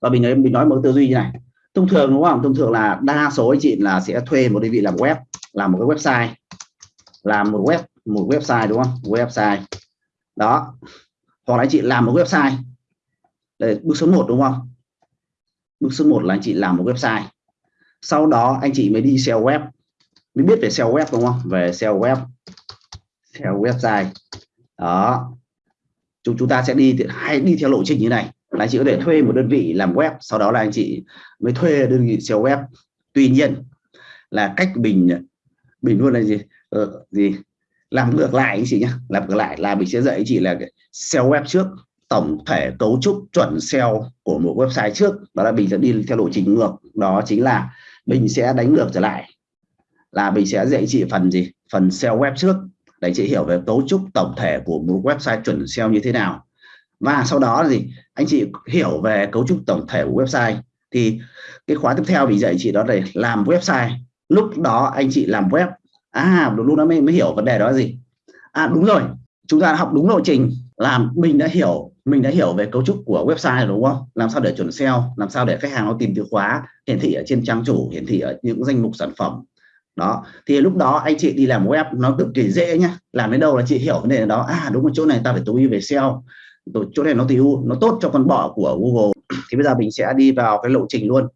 và mình nói mình nói một tư duy như này. Thông thường đúng không? Thông thường là đa số anh chị là sẽ thuê một đơn vị làm web làm một cái website. Làm một web một website đúng không? Website. Đó. Hoặc là anh chị làm một website. Đây, bước số 1 đúng không? Bước số 1 là anh chị làm một website. Sau đó anh chị mới đi SEO web. Mới biết về SEO web đúng không? Về SEO web. SEO website. Đó. Chúng chúng ta sẽ đi hay đi theo lộ trình như này là anh chị có thể thuê một đơn vị làm web sau đó là anh chị mới thuê đơn vị SEO web. Tuy nhiên là cách bình bình luôn là gì? Ờ, gì? Làm ngược lại anh chị nhé làm ngược lại là mình sẽ dạy anh chị là SEO web trước tổng thể cấu trúc chuẩn SEO của một website trước. Đó là mình sẽ đi theo lộ trình ngược. Đó chính là mình sẽ đánh ngược trở lại. Là mình sẽ dạy chị phần gì? Phần SEO web trước. Để chị hiểu về cấu trúc tổng thể của một website chuẩn SEO như thế nào và sau đó là gì? Anh chị hiểu về cấu trúc tổng thể của website. Thì cái khóa tiếp theo mình dạy chị đó là làm website. Lúc đó anh chị làm web. À lúc đó mới, mới hiểu vấn đề đó là gì? À đúng rồi. Chúng ta học đúng lộ trình làm mình đã hiểu mình đã hiểu về cấu trúc của website rồi đúng không? Làm sao để chuẩn SEO làm sao để khách hàng nó tìm từ khóa hiển thị ở trên trang chủ hiển thị ở những danh mục sản phẩm. Đó. Thì lúc đó anh chị đi làm web nó cực kỳ dễ nhá. Làm đến đâu là chị hiểu vấn đề đó. À đúng một chỗ này ta phải tối về SEO chỗ này nó thì nó tốt cho con bọ của Google. Thì bây giờ mình sẽ đi vào cái lộ trình luôn.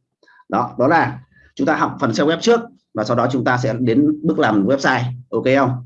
Đó đó là chúng ta học phần SEO web trước và sau đó chúng ta sẽ đến bước làm website. Ok không?